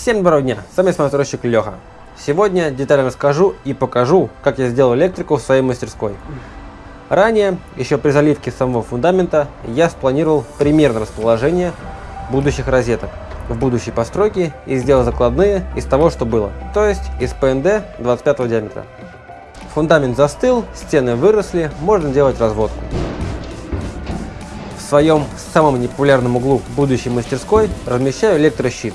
Всем доброго дня, с вами смонтировщик Леха. Сегодня детально расскажу и покажу, как я сделал электрику в своей мастерской. Ранее, еще при заливке самого фундамента, я спланировал примерное расположение будущих розеток в будущей постройке и сделал закладные из того, что было, то есть из ПНД 25 диаметра. Фундамент застыл, стены выросли, можно делать разводку. В своем самом непопулярном углу будущей мастерской размещаю электрощит.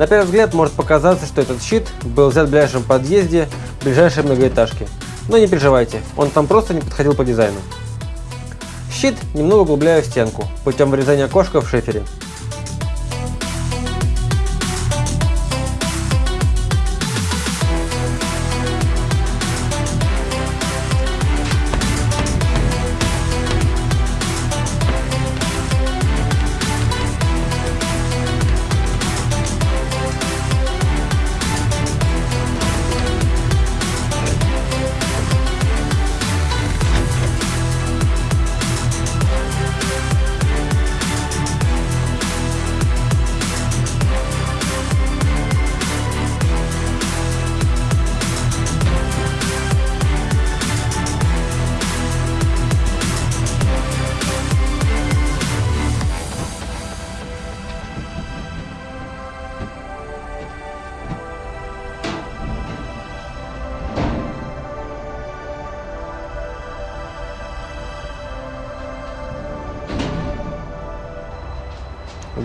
На первый взгляд может показаться, что этот щит был взят в ближайшем подъезде ближайшей многоэтажки. Но не переживайте, он там просто не подходил по дизайну. Щит немного углубляю в стенку путем вырезания окошка в шифере.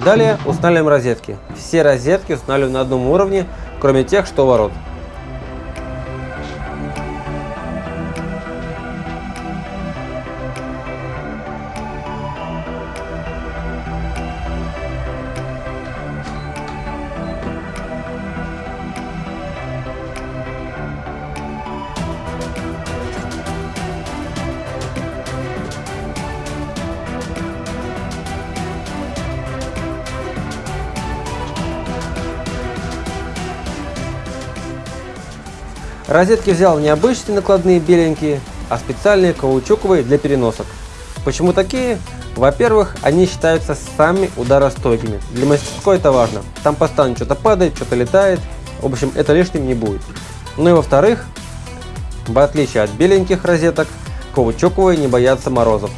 Далее устанавливаем розетки. Все розетки устанавливаем на одном уровне, кроме тех, что ворот. Розетки взял не обычные накладные беленькие, а специальные каучуковые для переносок. Почему такие? Во-первых, они считаются самыми ударостойкими. Для мастерской это важно. Там постоянно что-то падает, что-то летает. В общем, это лишним не будет. Ну и во-вторых, в отличие от беленьких розеток, каучуковые не боятся морозов.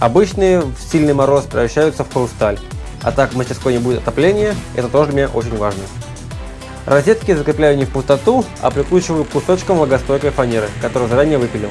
Обычные в сильный мороз превращаются в хрусталь. А так в мастерской не будет отопления, это тоже мне очень важно. Розетки закрепляю не в пустоту, а прикручиваю к кусочкам влагостойкой фанеры, которую заранее выпилил.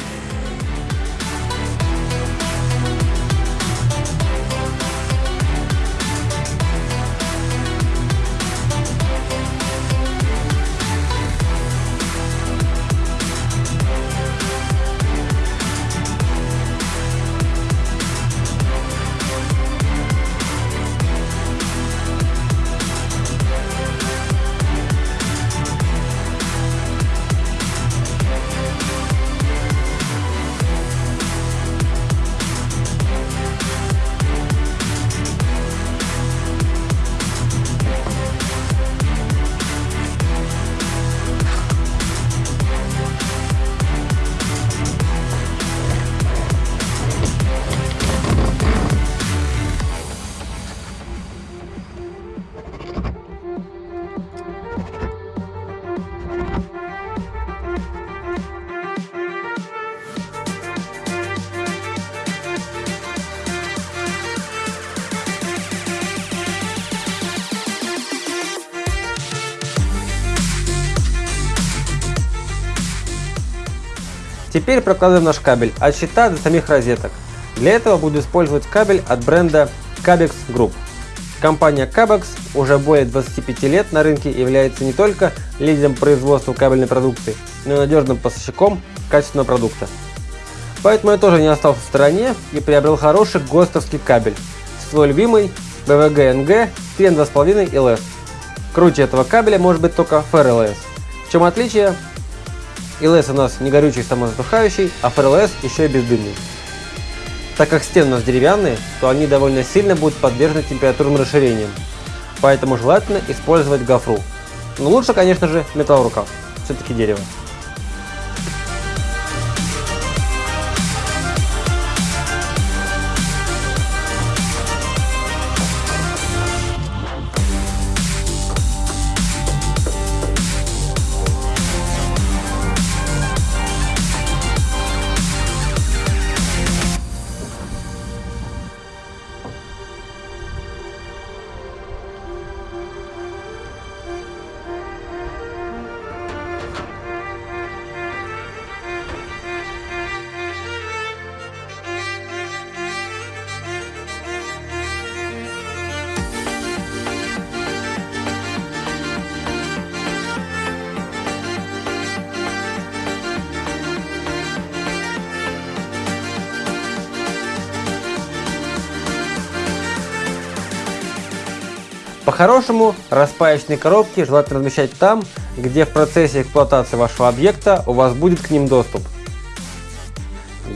Теперь прокладываем наш кабель от щита до самих розеток. Для этого буду использовать кабель от бренда Cabex Group. Компания Cabex уже более 25 лет на рынке является не только лидером производства кабельной продукции, но и надежным поставщиком качественного продукта. Поэтому я тоже не остался в стороне и приобрел хороший ГОСТовский кабель, свой любимый BVG-NG 3.2.5 LS. Круче этого кабеля может быть только FRLS. В чем отличие? ИЛС у нас не горючий самозатухающий, а ФРЛС еще и бездымный. Так как стены у нас деревянные, то они довольно сильно будут подвержены температурным расширениям. Поэтому желательно использовать гофру. Но лучше, конечно же, металл рукав. Все-таки дерево. По-хорошему, распаечные коробки желательно размещать там, где в процессе эксплуатации вашего объекта у вас будет к ним доступ.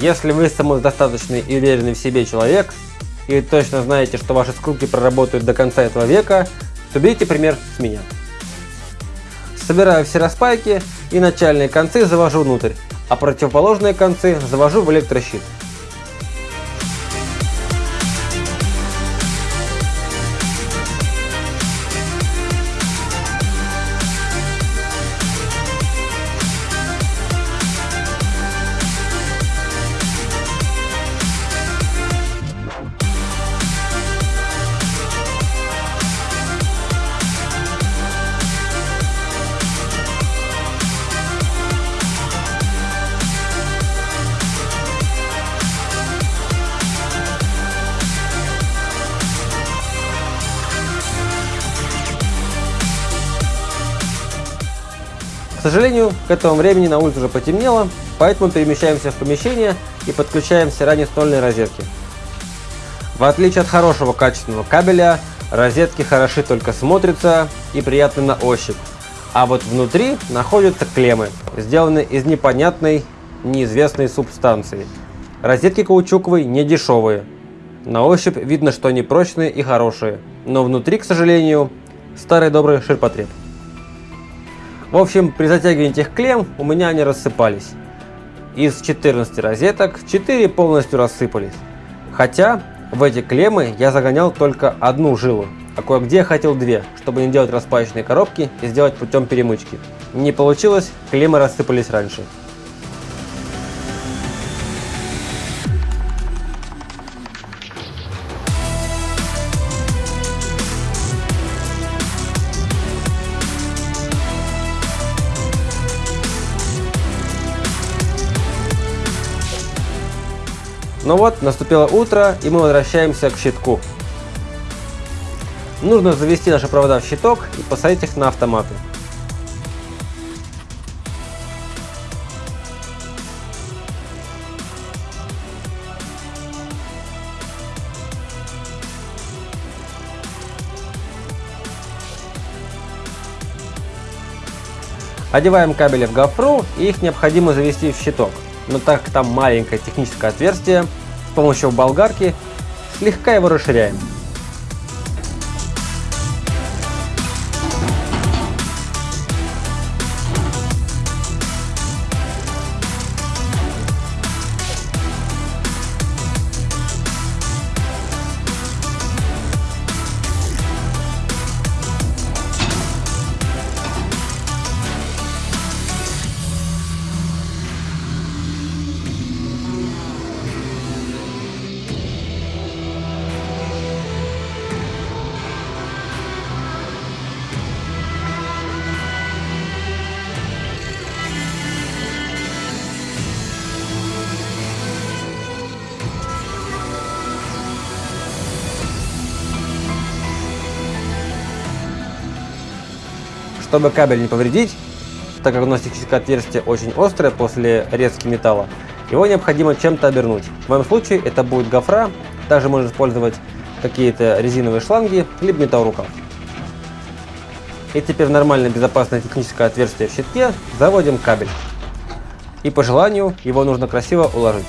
Если вы самодостаточный и уверенный в себе человек, и точно знаете, что ваши скрутки проработают до конца этого века, то берите пример с меня. Собираю все распайки и начальные концы завожу внутрь, а противоположные концы завожу в электрощит. Сожалению, к этому времени на улице уже потемнело, поэтому перемещаемся в помещение и подключаем все ранее стольные розетки. В отличие от хорошего качественного кабеля, розетки хороши только смотрятся и приятны на ощупь. А вот внутри находятся клеммы, сделанные из непонятной, неизвестной субстанции. Розетки каучуковые не дешевые. На ощупь видно, что они прочные и хорошие, но внутри, к сожалению, старый добрый ширпотреб. В общем, при затягивании этих клемм у меня они рассыпались. Из 14 розеток 4 полностью рассыпались. Хотя в эти клеммы я загонял только одну жилу, а кое-где хотел две, чтобы не делать распаечные коробки и сделать путем перемычки. Не получилось, клеммы рассыпались раньше. Ну вот, наступило утро, и мы возвращаемся к щитку. Нужно завести наши провода в щиток и посадить их на автоматы. Одеваем кабели в гофру и их необходимо завести в щиток но так как там маленькое техническое отверстие, с помощью болгарки слегка его расширяем. Чтобы кабель не повредить, так как у техническое отверстие очень острое после резки металла, его необходимо чем-то обернуть. В моем случае это будет гофра, также можно использовать какие-то резиновые шланги, либо металлорукав. И теперь в нормальное безопасное техническое отверстие в щитке заводим кабель. И по желанию его нужно красиво уложить.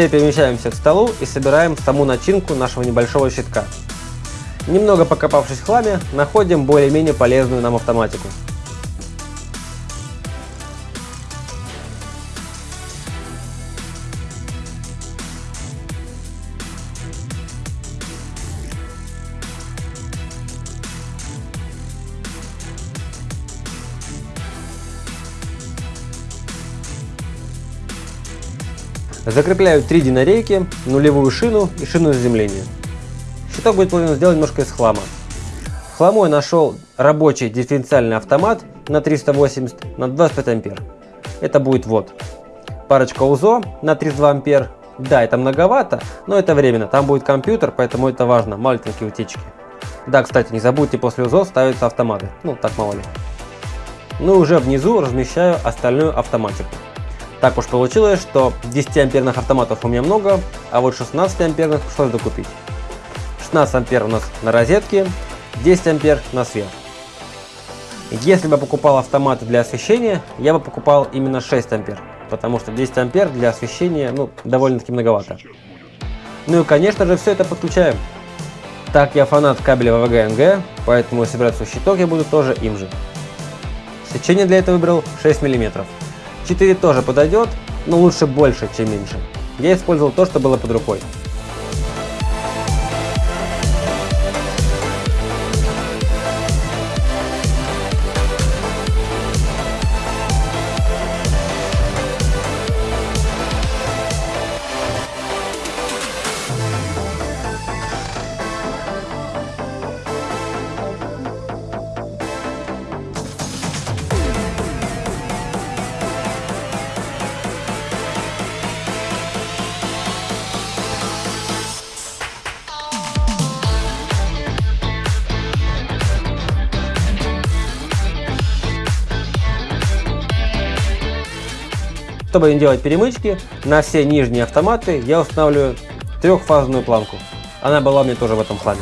Теперь перемещаемся к столу и собираем саму начинку нашего небольшого щитка. Немного покопавшись в хламе, находим более-менее полезную нам автоматику. Закрепляю три динарейки, нулевую шину и шину заземления. Щиток будет планирован сделать немножко из хлама. В хламу я нашел рабочий дифференциальный автомат на 380 на 25 ампер. Это будет вот. Парочка УЗО на 32 ампер. Да, это многовато, но это временно. Там будет компьютер, поэтому это важно. Маленькие утечки. Да, кстати, не забудьте после УЗО ставиться автоматы. Ну, так мало ли. Ну и уже внизу размещаю остальную автоматику. Так уж получилось, что 10 амперных автоматов у меня много, а вот 16 амперных пришлось докупить. 16 ампер у нас на розетке, 10 ампер на свет. Если бы покупал автоматы для освещения, я бы покупал именно 6 ампер, потому что 10 ампер для освещения ну, довольно-таки многовато. Ну и конечно же все это подключаем. Так я фанат кабеля ВВГ-НГ, поэтому собирать свой щиток я буду тоже им же. Сечение для этого выбрал 6 мм. 4 тоже подойдет, но лучше больше, чем меньше. Я использовал то, что было под рукой. Чтобы не делать перемычки, на все нижние автоматы я устанавливаю трехфазную планку. Она была меня тоже в этом хламе.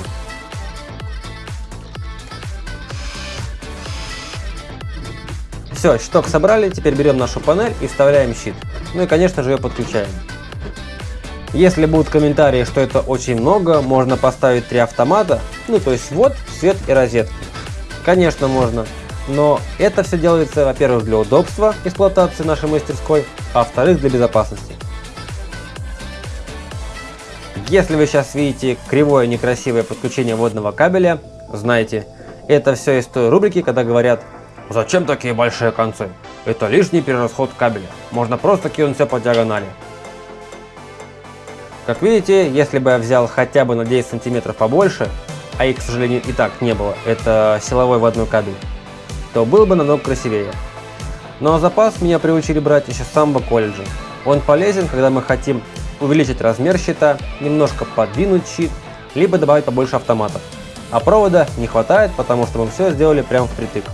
Все, щиток собрали, теперь берем нашу панель и вставляем щит. Ну и конечно же ее подключаем. Если будут комментарии, что это очень много, можно поставить три автомата, ну то есть вот, свет и розетки. Конечно можно, но это все делается, во-первых, для удобства эксплуатации нашей мастерской, а во-вторых, для безопасности. Если вы сейчас видите кривое некрасивое подключение водного кабеля, знайте, это все из той рубрики, когда говорят «Зачем такие большие концы? Это лишний перерасход кабеля, можно просто кинуть все по диагонали». Как видите, если бы я взял хотя бы на 10 сантиметров побольше, а их, к сожалению, и так не было, это силовой водной кабель, то был бы намного красивее. Но запас меня приучили брать еще с самого колледжа. Он полезен, когда мы хотим увеличить размер щита, немножко подвинуть щит, либо добавить побольше автоматов. А провода не хватает, потому что мы все сделали прямо впритык.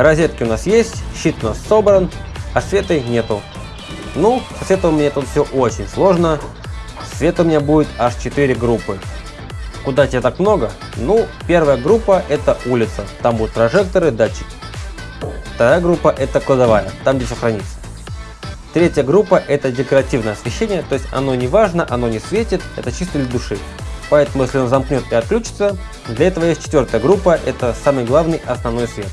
Розетки у нас есть, щит у нас собран, а света нету. Ну, со светом меня тут все очень сложно. Света у меня будет аж 4 группы. Куда тебе так много? Ну, первая группа это улица, там будут прожекторы, датчики. Вторая группа это кладовая, там где все хранится. Третья группа это декоративное освещение, то есть оно не важно, оно не светит, это чисто для души. Поэтому если он замкнет и отключится, для этого есть четвертая группа, это самый главный основной свет.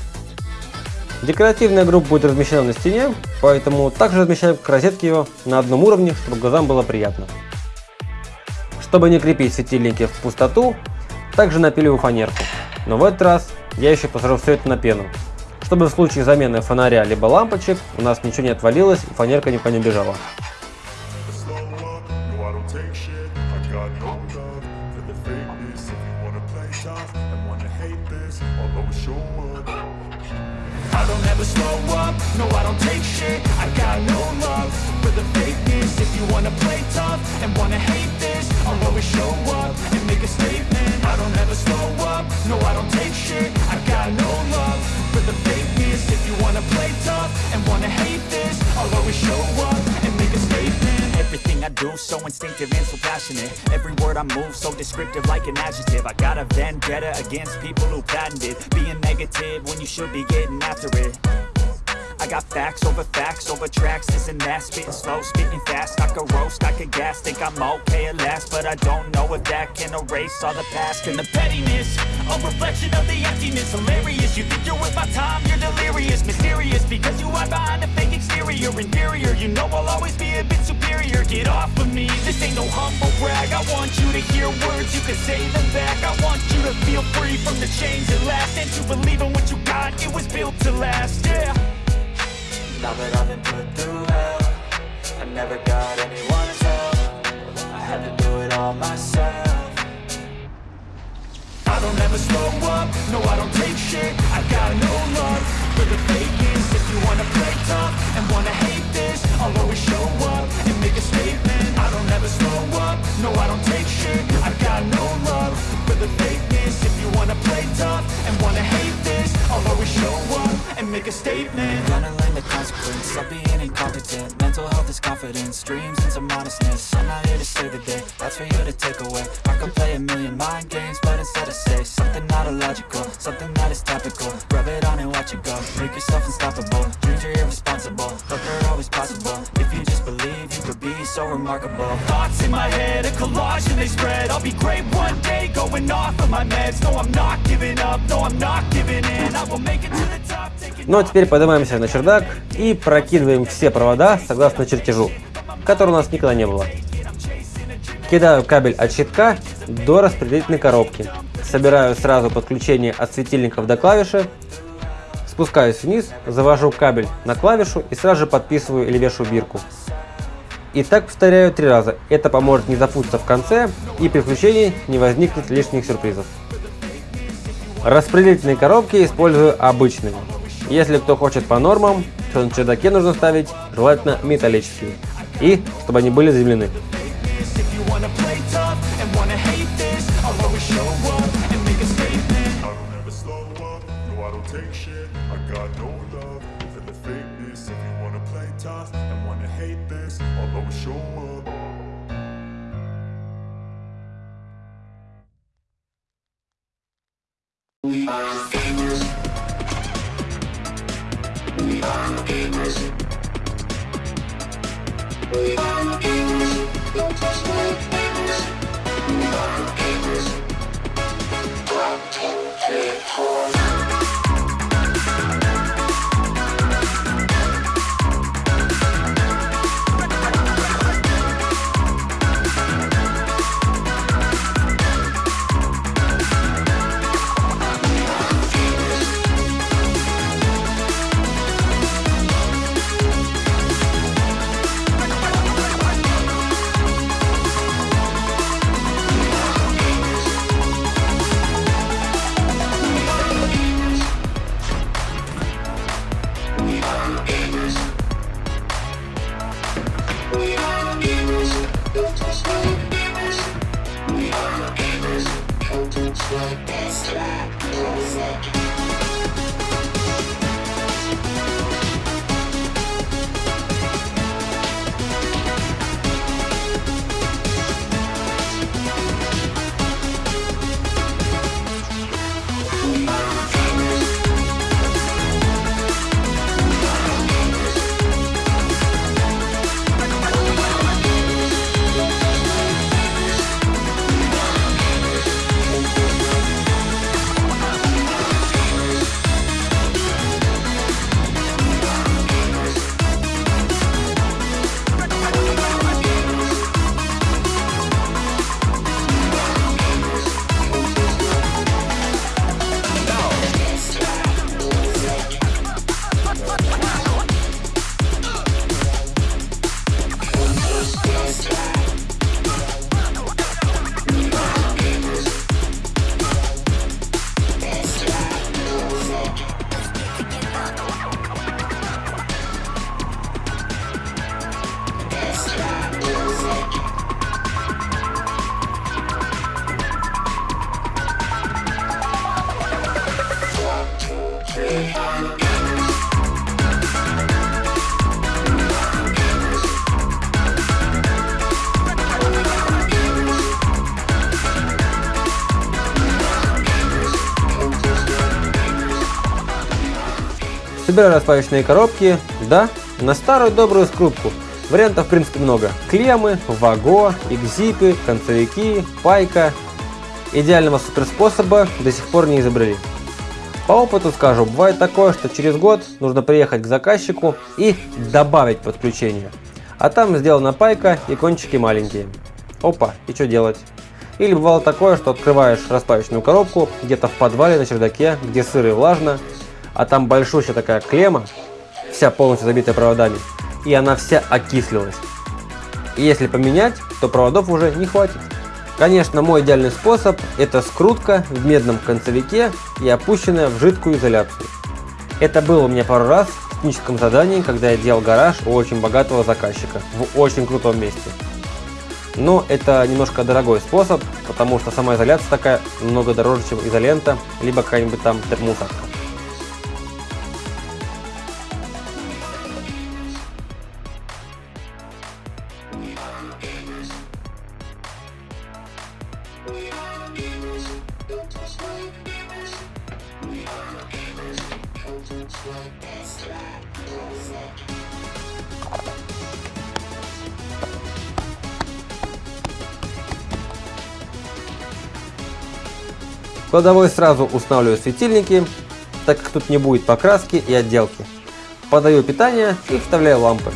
Декоративная группа будет размещена на стене, поэтому также размещаем к розетке ее на одном уровне, чтобы глазам было приятно. Чтобы не крепить светильники в пустоту, также напиливаю фанерку. Но в этот раз я еще посажу все это на пену, чтобы в случае замены фонаря либо лампочек у нас ничего не отвалилось и фанерка никуда не бежала. Do So instinctive and so passionate. Every word I move so descriptive like an adjective. I got a vendetta against people who patented Being negative when you should be getting after it. I got facts over facts over tracks, this and that. Spitting slow, spitting fast, I could roast, I could gas Think I'm okay at last, but I don't know if that can erase all the past And the pettiness, a reflection of the emptiness. Hilarious, you think you're worth my time, you're delirious. Mysterious, because you hide behind a fake exterior. Inferior, you know I'll always be a bit superior Get off of me, this ain't no humble brag. I want you to hear words, you can say them back. I want you to feel free from the chains at last. And to believe in what you got, it was built to last, yeah. Now that I've been put through hell I never got anyone's help. I had to do it all myself. I don't ever slow up, no I don't take shit. I got no love for the fakeness. If you wanna play tough and wanna hate this I'll always show up make a statement. I don't ever slow up, no I don't take shit. I've got no love for the fakeness. If you wanna play tough and wanna hate this I'll always show up and make a statement. I'm Gonna learn the consequence of being incompetent. Mental health is confidence, dreams into modestness. I'm not here to save the day, that's for you to take away. I could play a million mind games, but instead I say Something not illogical, something that is topical. Rub it on and watch it go, make yourself unstoppable. Dreams are irresponsible, but they're always possible. If you just believe, you could be so remarkable Thoughts in my head, a collage and they spread I'll be great one day, going off of my meds No, I'm not giving up, no, I'm not giving in I will make it to the top, Ну а теперь поднимаемся на чердак и прокидываем все провода согласно чертежу, которого у нас никогда не было. Кидаю кабель от щитка до распределительной коробки. Собираю сразу подключение от светильников до клавиши. Спускаюсь вниз, завожу кабель на клавишу и сразу же подписываю или вешаю бирку. И так повторяю три раза. Это поможет не запутаться в конце и при включении не возникнет лишних сюрпризов. Распределительные коробки использую обычными. Если кто хочет по нормам, то на чердаке нужно ставить желательно металлические. И чтобы они были заземлены. Собираю распаечные коробки, да, на старую добрую скрутку. Вариантов в принципе много. Клеммы, ваго, экзипы, концевики, пайка. Идеального суперспособа до сих пор не изобрели. По опыту скажу, бывает такое, что через год нужно приехать к заказчику и добавить подключение. А там сделана пайка и кончики маленькие. Опа, и что делать? Или бывало такое, что открываешь распаечную коробку где-то в подвале на чердаке, где сыро и влажно, а там большущая такая клемма, вся полностью забитая проводами, и она вся окислилась. И если поменять, то проводов уже не хватит. Конечно, мой идеальный способ – это скрутка в медном концевике и опущенная в жидкую изоляцию. Это было у меня пару раз в техническом задании, когда я делал гараж у очень богатого заказчика в очень крутом месте. Но это немножко дорогой способ, потому что сама изоляция такая много дороже, чем изолента, либо какая-нибудь там термоусадка. В кладовой сразу устанавливаю светильники, так как тут не будет покраски и отделки. Подаю питание и вставляю лампы.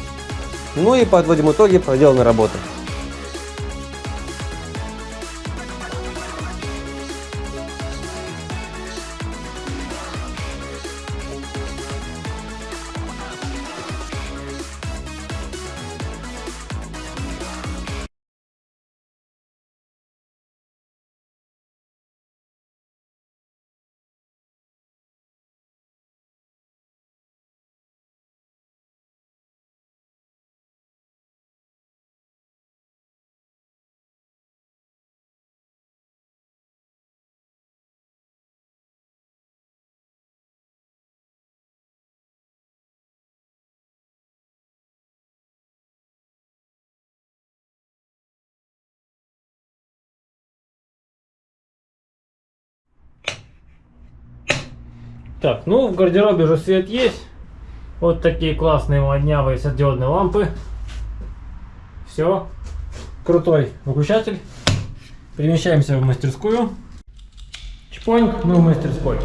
Ну и подводим итоги проделанной работы. Так, ну в гардеробе уже свет есть. Вот такие классные моднявые светодиодные лампы. Все. Крутой выключатель. Перемещаемся в мастерскую. Чпоньк, мы в мастерской.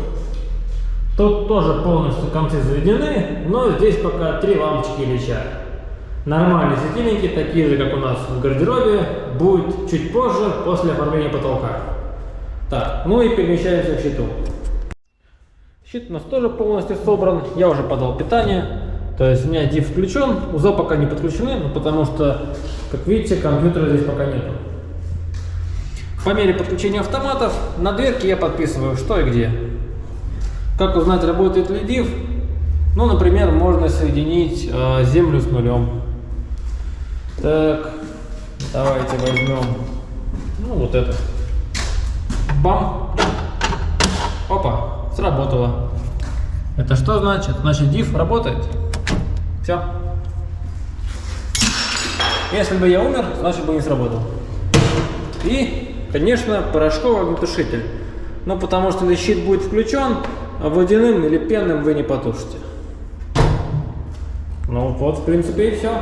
Тут тоже полностью концы заведены, но здесь пока три лампочки лечат. Нормальные светильники, такие же, как у нас в гардеробе, будет чуть позже, после оформления потолка. Так, ну и перемещаемся в щиту. Щит у нас тоже полностью собран, я уже подал питание, то есть у меня div включен, УЗО пока не подключены, ну, потому что, как видите, компьютера здесь пока нету. По мере подключения автоматов на дверке я подписываю, что и где. Как узнать, работает ли div? Ну, например, можно соединить э, землю с нулем. Так, давайте возьмем, ну, вот это. Бам! Опа! Сработало. Это что значит? Значит, div работает. Все. Если бы я умер, значит бы не сработал. И, конечно, порошковый огнетушитель. Ну, потому что щит будет включен, а водяным или пенным вы не потушите. Ну, вот, в принципе, и все.